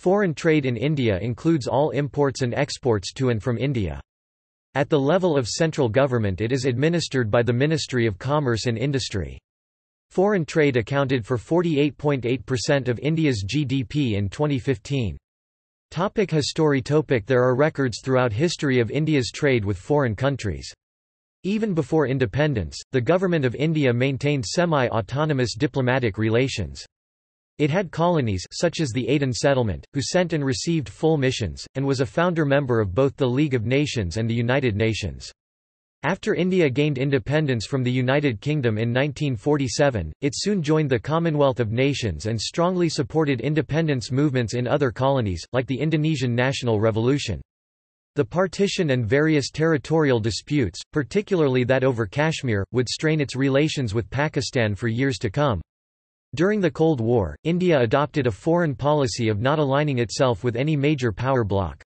Foreign trade in India includes all imports and exports to and from India. At the level of central government it is administered by the Ministry of Commerce and Industry. Foreign trade accounted for 48.8% of India's GDP in 2015. Topic history topic There are records throughout history of India's trade with foreign countries. Even before independence, the Government of India maintained semi-autonomous diplomatic relations. It had colonies such as the Aden settlement, who sent and received full missions, and was a founder member of both the League of Nations and the United Nations. After India gained independence from the United Kingdom in 1947, it soon joined the Commonwealth of Nations and strongly supported independence movements in other colonies, like the Indonesian National Revolution. The partition and various territorial disputes, particularly that over Kashmir, would strain its relations with Pakistan for years to come. During the Cold War, India adopted a foreign policy of not aligning itself with any major power bloc.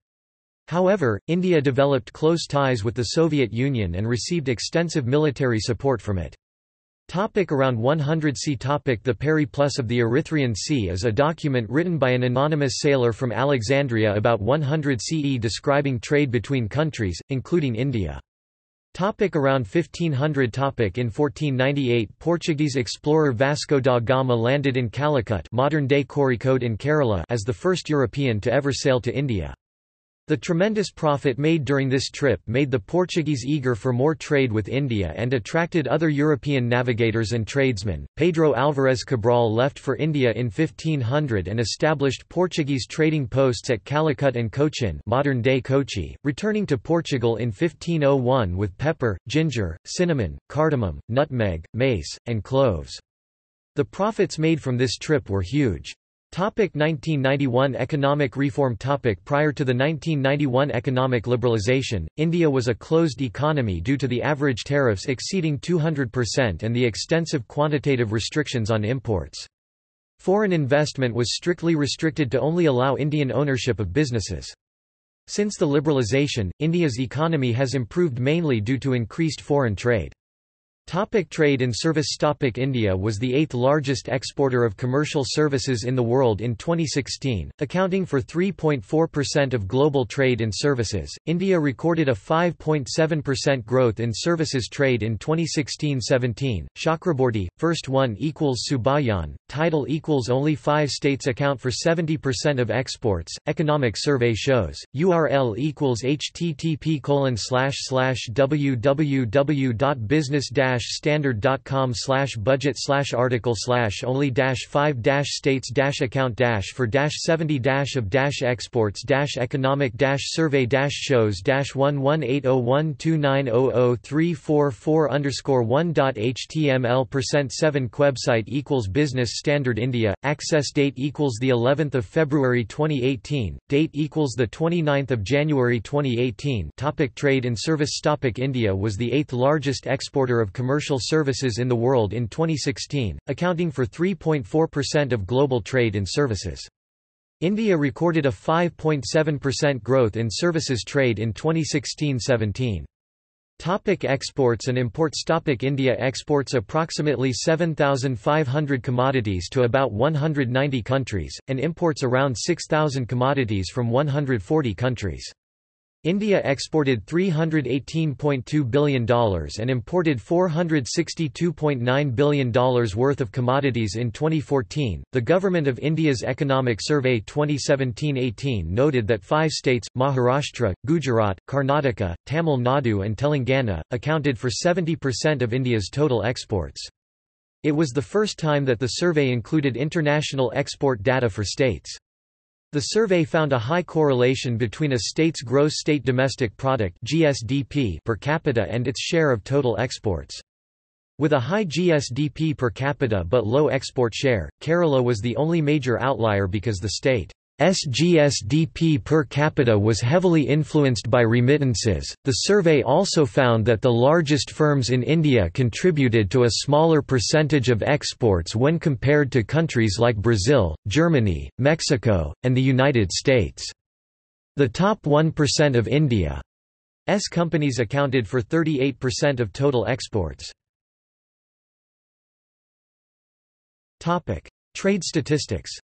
However, India developed close ties with the Soviet Union and received extensive military support from it. Topic around 100 C topic The Periplus of the Erythraean Sea is a document written by an anonymous sailor from Alexandria about 100 CE describing trade between countries, including India. Topic around 1500 topic In 1498 Portuguese explorer Vasco da Gama landed in Calicut modern-day Kozhikode in Kerala as the first European to ever sail to India. The tremendous profit made during this trip made the Portuguese eager for more trade with India and attracted other European navigators and tradesmen. Pedro Álvarez Cabral left for India in 1500 and established Portuguese trading posts at Calicut and Cochin, modern-day Kochi, returning to Portugal in 1501 with pepper, ginger, cinnamon, cardamom, nutmeg, mace, and cloves. The profits made from this trip were huge. Topic 1991 Economic reform topic Prior to the 1991 economic liberalisation, India was a closed economy due to the average tariffs exceeding 200% and the extensive quantitative restrictions on imports. Foreign investment was strictly restricted to only allow Indian ownership of businesses. Since the liberalisation, India's economy has improved mainly due to increased foreign trade. Topic trade and service Topic India was the eighth largest exporter of commercial services in the world in 2016, accounting for 3.4% of global trade in services. India recorded a 5.7% growth in services trade in 2016-17. Chakraborty, first one equals Subhayan, title equals only five states account for 70% of exports. Economic survey shows. URL equals http colon slash slash www.business standard.com slash budget slash article slash only dash five dash states dash account dash for dash 70 dash of dash exports dash economic dash survey dash shows dash one one eight oh one two nine oh oh three four four underscore one dot html percent seven website equals business standard India. Access date equals the 11th of February 2018 date equals the 29th of January 2018 topic trade and service. Topic India was the eighth largest exporter of commercial services in the world in 2016, accounting for 3.4% of global trade in services. India recorded a 5.7% growth in services trade in 2016-17. Topic exports and imports Topic India exports approximately 7,500 commodities to about 190 countries, and imports around 6,000 commodities from 140 countries. India exported $318.2 billion and imported $462.9 billion worth of commodities in 2014. The Government of India's Economic Survey 2017-18 noted that five states, Maharashtra, Gujarat, Karnataka, Tamil Nadu and Telangana, accounted for 70% of India's total exports. It was the first time that the survey included international export data for states. The survey found a high correlation between a state's gross state domestic product (GSDP) per capita and its share of total exports. With a high GSDP per capita but low export share, Kerala was the only major outlier because the state SGSDP per capita was heavily influenced by remittances. The survey also found that the largest firms in India contributed to a smaller percentage of exports when compared to countries like Brazil, Germany, Mexico, and the United States. The top 1% of India's companies accounted for 38% of total exports. Trade statistics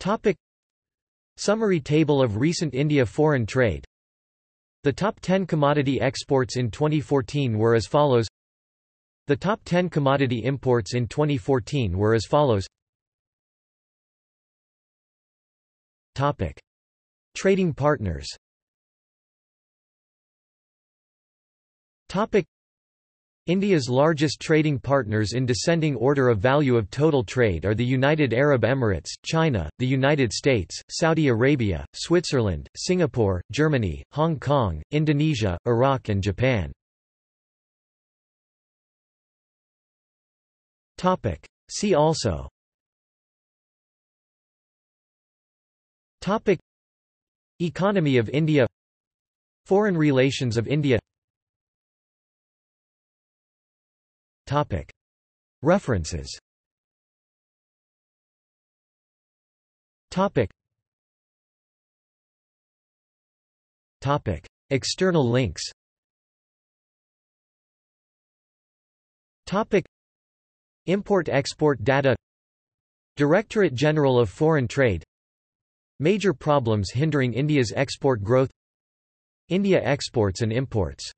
Topic. Summary table of recent India foreign trade. The top 10 commodity exports in 2014 were as follows. The top 10 commodity imports in 2014 were as follows. Topic. Trading partners. Topic India's largest trading partners in descending order of value of total trade are the United Arab Emirates, China, the United States, Saudi Arabia, Switzerland, Singapore, Germany, Hong Kong, Indonesia, Iraq and Japan. See also. Economy of India. Foreign relations of India References. External links. Import-export data. Directorate General of Foreign Trade. Major problems hindering India's export growth. India exports and imports